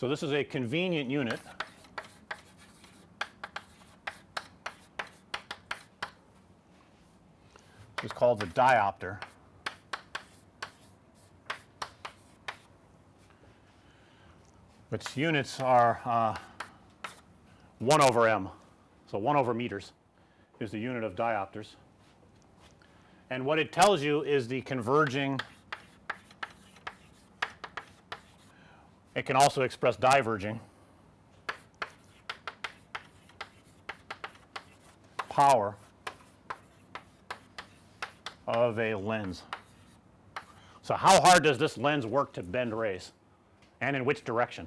So, this is a convenient unit it's called the diopter. Its units are uh, 1 over m. So, 1 over meters is the unit of diopters. And what it tells you is the converging it can also express diverging power of a lens. So, how hard does this lens work to bend rays and in which direction?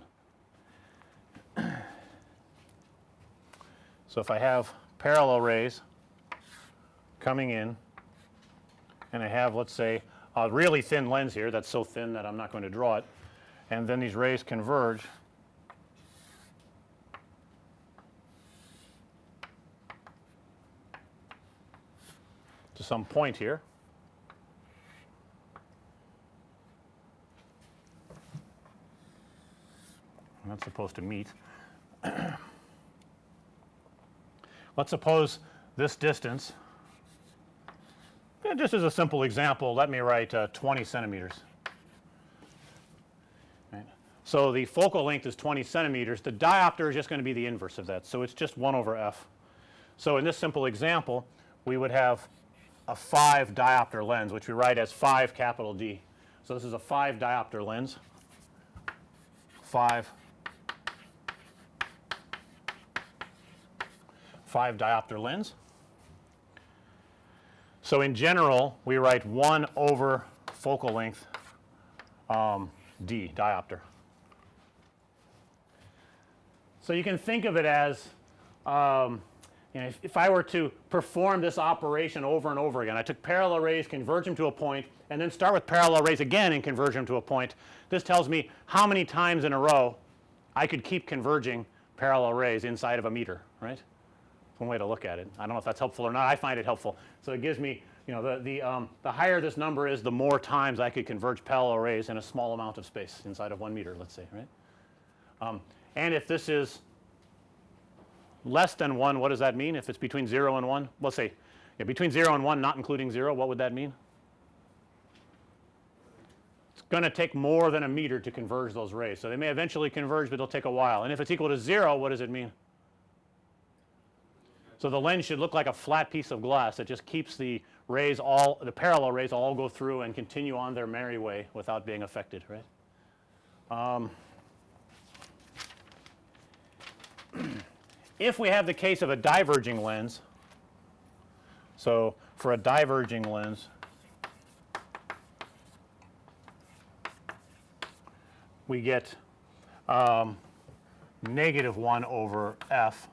So, if I have parallel rays coming in and I have let's say a really thin lens here that's so thin that I'm not going to draw it and then these rays converge to some point here. That's supposed to meet. Let's suppose this distance and just as a simple example let me write uh, 20 centimeters. So, the focal length is 20 centimeters the diopter is just going to be the inverse of that. So, it's just 1 over f. So, in this simple example we would have a 5 diopter lens which we write as 5 capital D. So, this is a 5 diopter lens 5 5 diopter lens. So, in general we write 1 over focal length um, D diopter. So, you can think of it as um, you know if, if, I were to perform this operation over and over again I took parallel rays converge them to a point and then start with parallel rays again and converge them to a point. This tells me how many times in a row I could keep converging parallel rays inside of a meter right one way to look at it. I don't know if that's helpful or not. I find it helpful. So, it gives me you know the the um, the higher this number is the more times I could converge parallel rays in a small amount of space inside of 1 meter let's say right. Um, and if this is less than 1 what does that mean if it's between 0 and 1 let's say yeah, between 0 and 1 not including 0 what would that mean? It's going to take more than a meter to converge those rays. So, they may eventually converge, but it'll take a while and if it's equal to 0 what does it mean? So, the lens should look like a flat piece of glass that just keeps the rays all the parallel rays all go through and continue on their merry way without being affected right. Um, if we have the case of a diverging lens. So, for a diverging lens we get um, negative 1 over f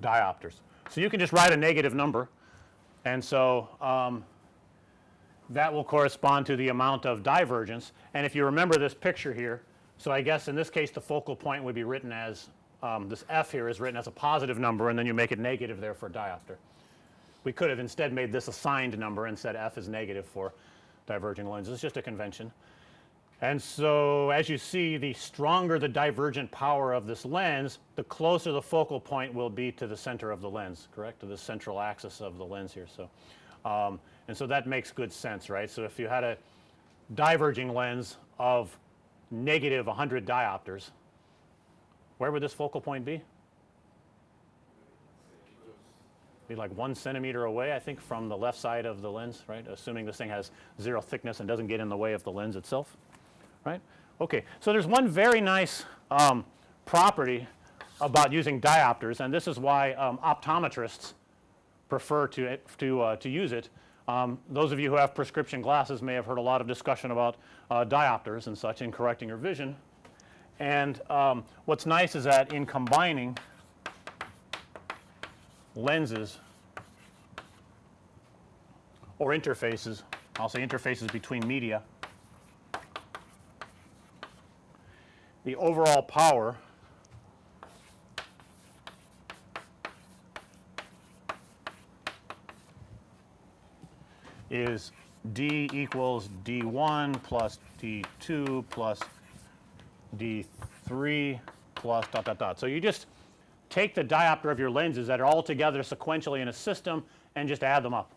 diopters. So, you can just write a negative number and so um, that will correspond to the amount of divergence and if you remember this picture here. So, I guess in this case the focal point would be written as um, this f here is written as a positive number and then you make it negative there for diopter. We could have instead made this a signed number and said f is negative for diverging lenses. It's just a convention. And so, as you see the stronger the divergent power of this lens the closer the focal point will be to the center of the lens correct to the central axis of the lens here. So, um, and so that makes good sense right. So, if you had a diverging lens of negative 100 diopters where would this focal point be? Be like 1 centimeter away I think from the left side of the lens right assuming this thing has 0 thickness and doesn't get in the way of the lens itself right. Okay. So, there is one very nice um, property about using diopters and this is why um, optometrists prefer to to uh, to use it. Um, those of you who have prescription glasses may have heard a lot of discussion about uh, diopters and such in correcting your vision. And um, what's nice is that in combining lenses or interfaces, I'll say interfaces between media the overall power is d equals d1 plus d2 plus d 3 plus dot dot dot. So, you just take the diopter of your lenses that are all together sequentially in a system and just add them up.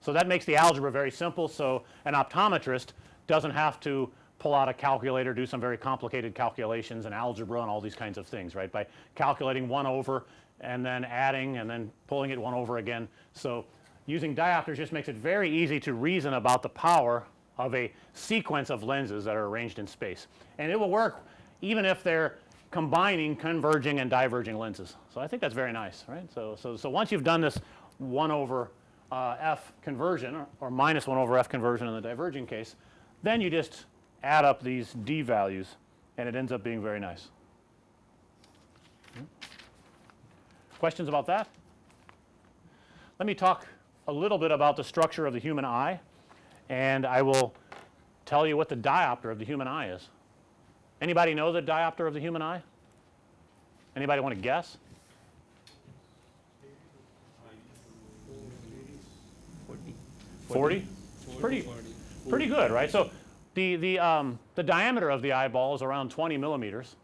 So, that makes the algebra very simple. So, an optometrist doesn't have to pull out a calculator, do some very complicated calculations and algebra and all these kinds of things right by calculating 1 over and then adding and then pulling it 1 over again. So, using diopters just makes it very easy to reason about the power of a sequence of lenses that are arranged in space. And it will work even if they're combining converging and diverging lenses. So, I think that's very nice right. So, so, so once you've done this 1 over uh, f conversion or, or minus 1 over f conversion in the diverging case, then you just add up these d values and it ends up being very nice. Questions about that? Let me talk a little bit about the structure of the human eye and I will tell you what the diopter of the human eye is. Anybody know the diopter of the human eye? Anybody want to guess? 40? Pretty, pretty good, right? So, the, the, um, the diameter of the eyeball is around 20 millimeters.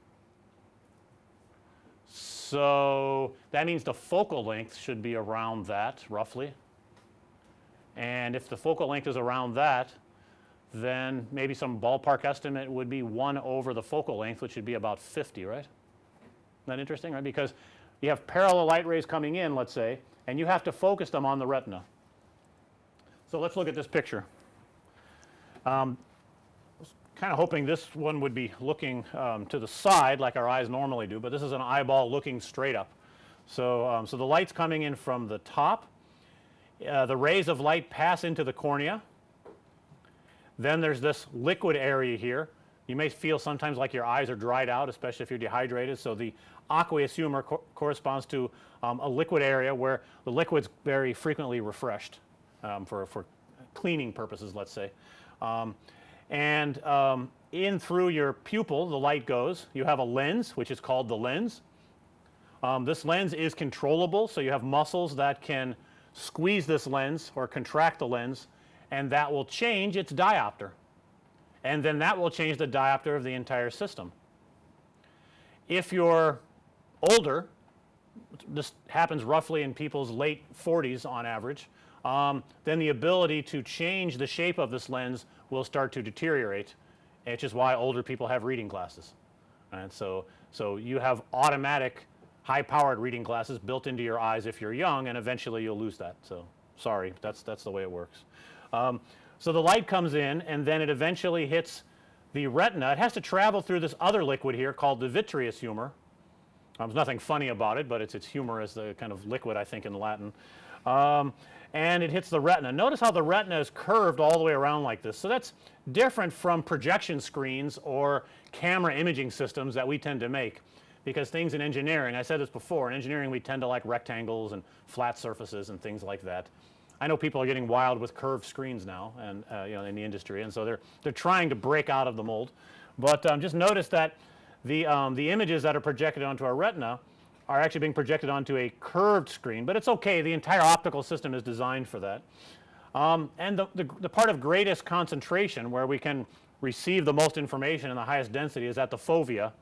So, that means the focal length should be around that roughly. And if the focal length is around that, then maybe some ballpark estimate would be 1 over the focal length which would be about 50, right? Isn't that interesting, right? Because you have parallel light rays coming in let's say and you have to focus them on the retina. So, let's look at this picture. Um, kind of hoping this one would be looking um, to the side like our eyes normally do, but this is an eyeball looking straight up. So, um, so the light's coming in from the top, uh, the rays of light pass into the cornea. Then there's this liquid area here. You may feel sometimes like your eyes are dried out especially if you're dehydrated. So, the aqueous humor co corresponds to um, a liquid area where the liquid's very frequently refreshed um, for, for cleaning purposes let's say. Um, and um, in through your pupil the light goes. You have a lens which is called the lens. Um, this lens is controllable. So, you have muscles that can squeeze this lens or contract the lens and that will change its diopter and then that will change the diopter of the entire system. If you're older this happens roughly in people's late 40s on average um, then the ability to change the shape of this lens will start to deteriorate which is why older people have reading glasses. And so, so you have automatic high powered reading glasses built into your eyes if you're young and eventually you'll lose that. So, sorry that's that's the way it works. Um, so, the light comes in and then it eventually hits the retina. It has to travel through this other liquid here called the vitreous humor. Um, there's nothing funny about it, but it's it's humor as the kind of liquid I think in Latin. Um, and it hits the retina. Notice how the retina is curved all the way around like this. So, that's different from projection screens or camera imaging systems that we tend to make because things in engineering I said this before in engineering we tend to like rectangles and flat surfaces and things like that. I know people are getting wild with curved screens now and uh, you know in the industry and so they're they're trying to break out of the mold. But um, just notice that the um, the images that are projected onto our retina are actually being projected onto a curved screen, but it's okay the entire optical system is designed for that. Um, and the, the, the, part of greatest concentration where we can receive the most information in the highest density is at the fovea.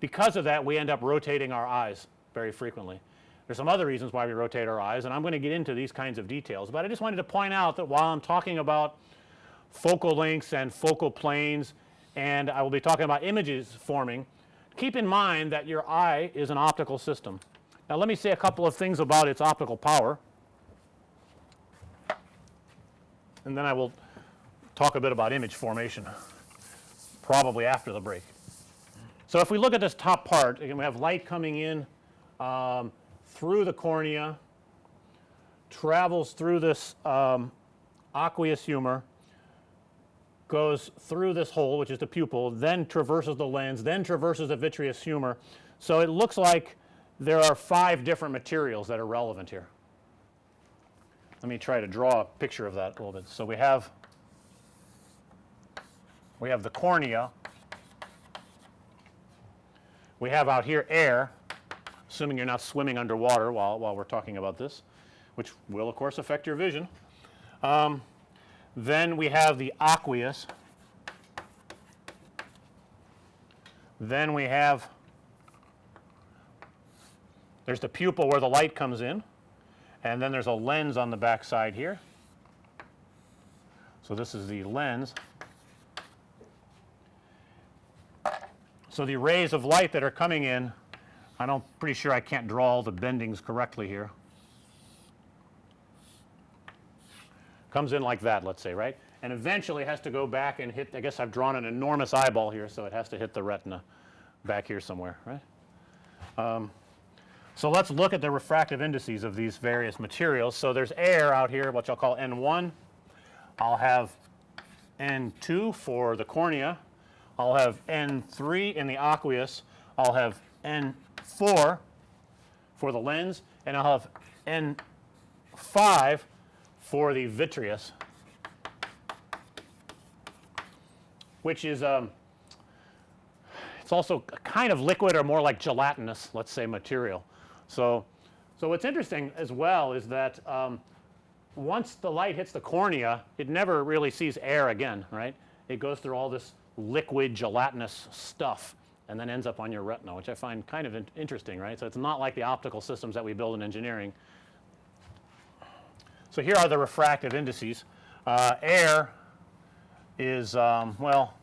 Because of that we end up rotating our eyes very frequently. There's some other reasons why we rotate our eyes and I'm going to get into these kinds of details, but I just wanted to point out that while I'm talking about focal lengths and focal planes and I will be talking about images forming, keep in mind that your eye is an optical system. Now, let me say a couple of things about its optical power and then I will talk a bit about image formation probably after the break. So, if we look at this top part again we have light coming in um, through the cornea, travels through this um, aqueous humor, goes through this hole which is the pupil, then traverses the lens, then traverses the vitreous humor. So, it looks like there are 5 different materials that are relevant here. Let me try to draw a picture of that a little bit. So, we have we have the cornea, we have out here air assuming you're not swimming underwater while, while we're talking about this, which will of course affect your vision. Um, then we have the aqueous Then we have there's the pupil where the light comes in and then there's a lens on the back side here. So, this is the lens. So, the rays of light that are coming in I don't pretty sure I can't draw all the bendings correctly here. Comes in like that let's say right and eventually has to go back and hit I guess I've drawn an enormous eyeball here. So, it has to hit the retina back here somewhere right. Um, so, let's look at the refractive indices of these various materials. So, there's air out here which I'll call N1, I'll have N2 for the cornea, I'll have N3 in the aqueous, I'll have N4 for the lens and I'll have N5 for the vitreous which is um, it's also kind of liquid or more like gelatinous let's say material. So, so what's interesting as well is that um, once the light hits the cornea it never really sees air again right. It goes through all this liquid gelatinous stuff and then ends up on your retina which I find kind of in interesting right. So, it's not like the optical systems that we build in engineering. So, here are the refractive indices. Uh, air is um, well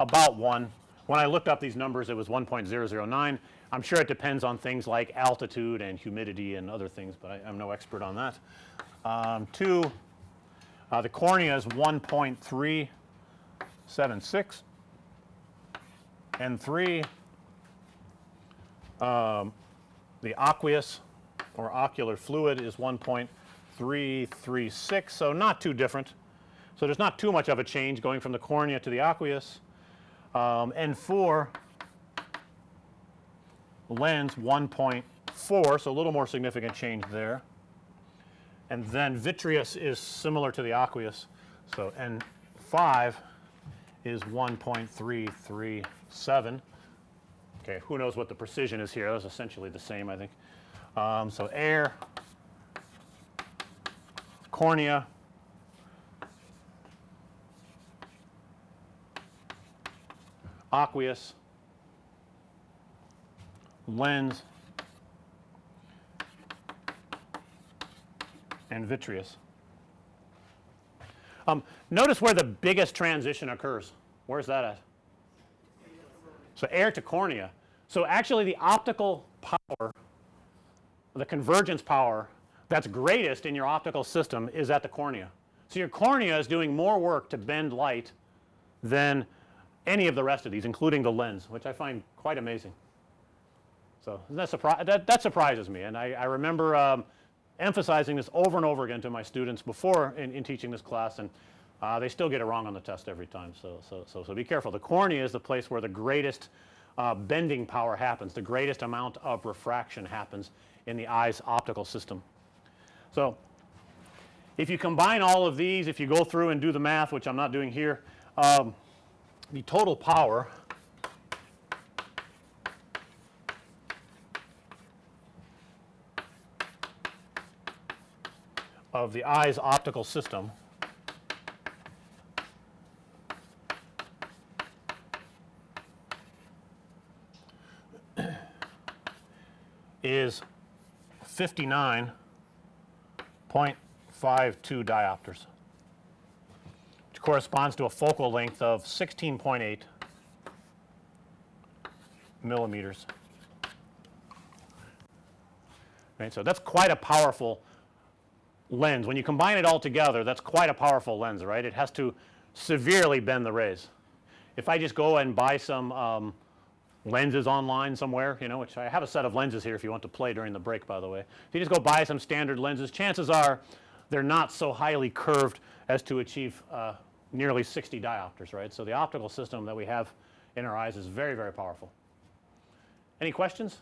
about 1. When I looked up these numbers it was 1.009. I'm sure it depends on things like altitude and humidity and other things, but I, am no expert on that. Um, 2 uh, the cornea is 1.376 and 3 um, the aqueous or ocular fluid is 1.336. So, not too different. So, there's not too much of a change going from the cornea to the aqueous um, and 4 lens 1.4. So, a little more significant change there and then vitreous is similar to the aqueous. So, N 5 is 1.337. Okay, who knows what the precision is here? That's essentially the same I think. Um, so, air, cornea, aqueous, lens, and vitreous. Notice where the biggest transition occurs. Where's that at? So, air to cornea. So, actually the optical power, the convergence power that's greatest in your optical system is at the cornea. So, your cornea is doing more work to bend light than any of the rest of these including the lens which I find quite amazing. So, that, that, that surprises me and I, I remember um, emphasizing this over and over again to my students before in, in teaching this class and uh, they still get it wrong on the test every time. So, so, so, so be careful. The cornea is the place where the greatest uh, bending power happens, the greatest amount of refraction happens in the eye's optical system. So, if you combine all of these, if you go through and do the math, which I'm not doing here, um, the total power of the eye's optical system is 59.52 diopters which corresponds to a focal length of 16.8 millimeters. Right. So, that's quite a powerful lens. When you combine it all together that's quite a powerful lens right. It has to severely bend the rays. If I just go and buy some um, lenses online somewhere you know which I have a set of lenses here if you want to play during the break by the way. If you just go buy some standard lenses chances are they're not so highly curved as to achieve uh, nearly 60 diopters right. So, the optical system that we have in our eyes is very very powerful. Any questions?